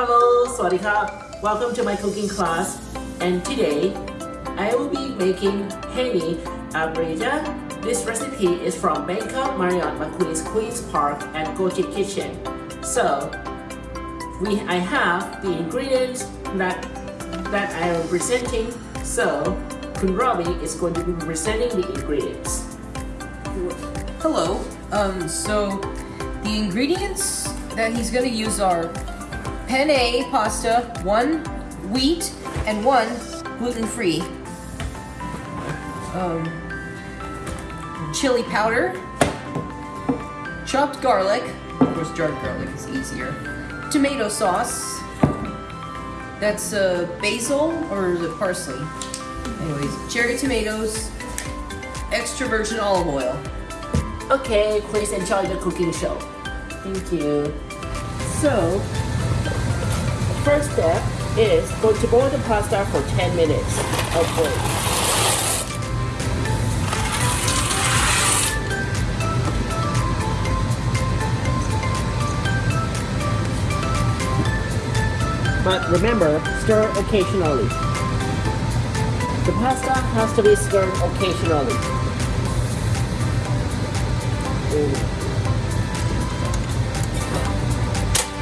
Sawadee Welcome to my cooking class. And today, I will be making Henny Abrija. This recipe is from Bangkok Marriott Marquis Queen's Park and Goji Kitchen. So, we I have the ingredients that that I am presenting. So, Khun Robbie is going to be presenting the ingredients. Hello. Um, so the ingredients that he's gonna use are penne pasta, one wheat, and one gluten-free. Um, chili powder, chopped garlic, of course jarred garlic is easier, tomato sauce, that's uh, basil or it parsley? Anyways, cherry tomatoes, extra virgin olive oil. Okay, please enjoy the cooking show. Thank you. So, first step is to boil the pasta for 10 minutes of boil. But remember, stir occasionally. The pasta has to be stirred occasionally.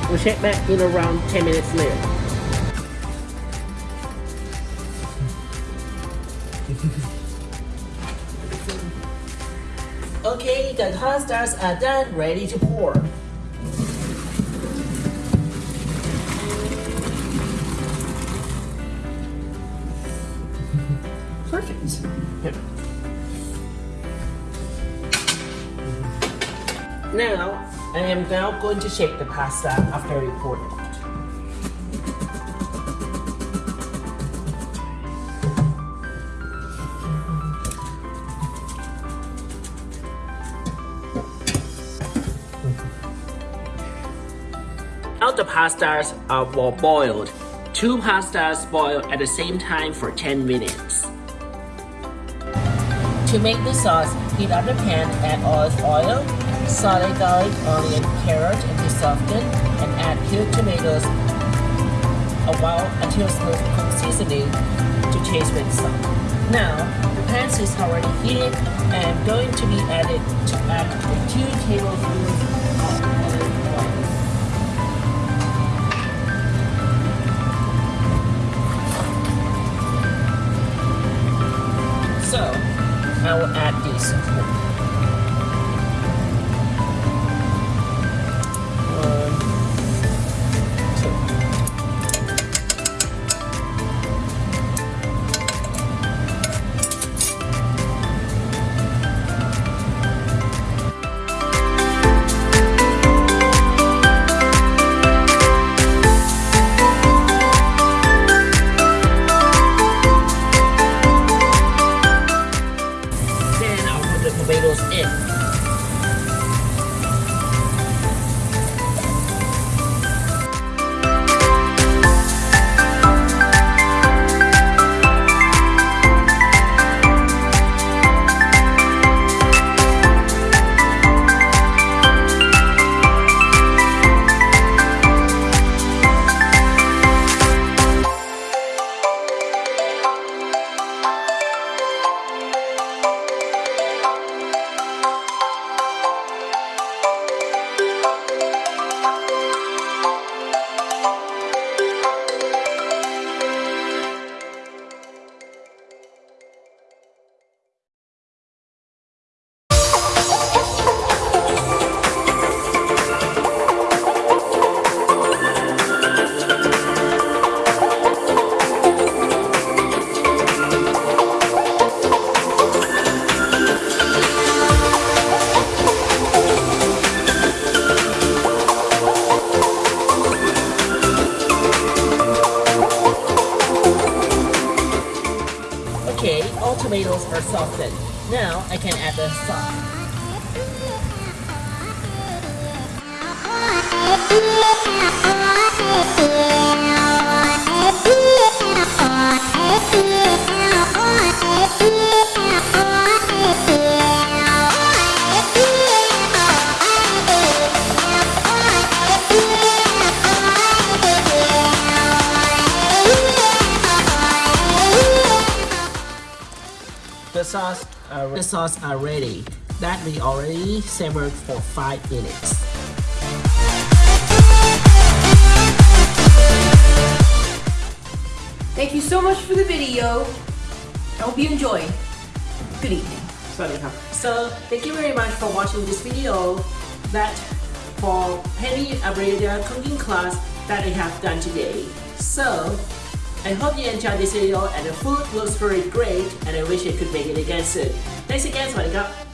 We'll check back in around 10 minutes later. okay, the pastas are done, ready to pour. Perfect. Yep. Now, I am now going to shake the pasta after we poured it. All the pastas are well boiled. Two pastas boil at the same time for 10 minutes. To make the sauce, heat up the pan, add olive oil, saute garlic, onion, carrot until soften, and add peeled tomatoes a while until smooth cook seasoning to taste with salt. Now, the pan is already heated and going to be added to add 2 tablespoons tomatoes are softened. Now I can add the sauce. Yeah. The sauce, are, the sauce are ready. That we already simmered for 5 minutes. Thank you so much for the video. I hope you enjoyed. Good evening. So thank you very much for watching this video that for Penny Abreda cooking class that I have done today. So I hope you enjoyed this video and the food looks very great and I wish I could make it again soon. Thanks again, Swanika!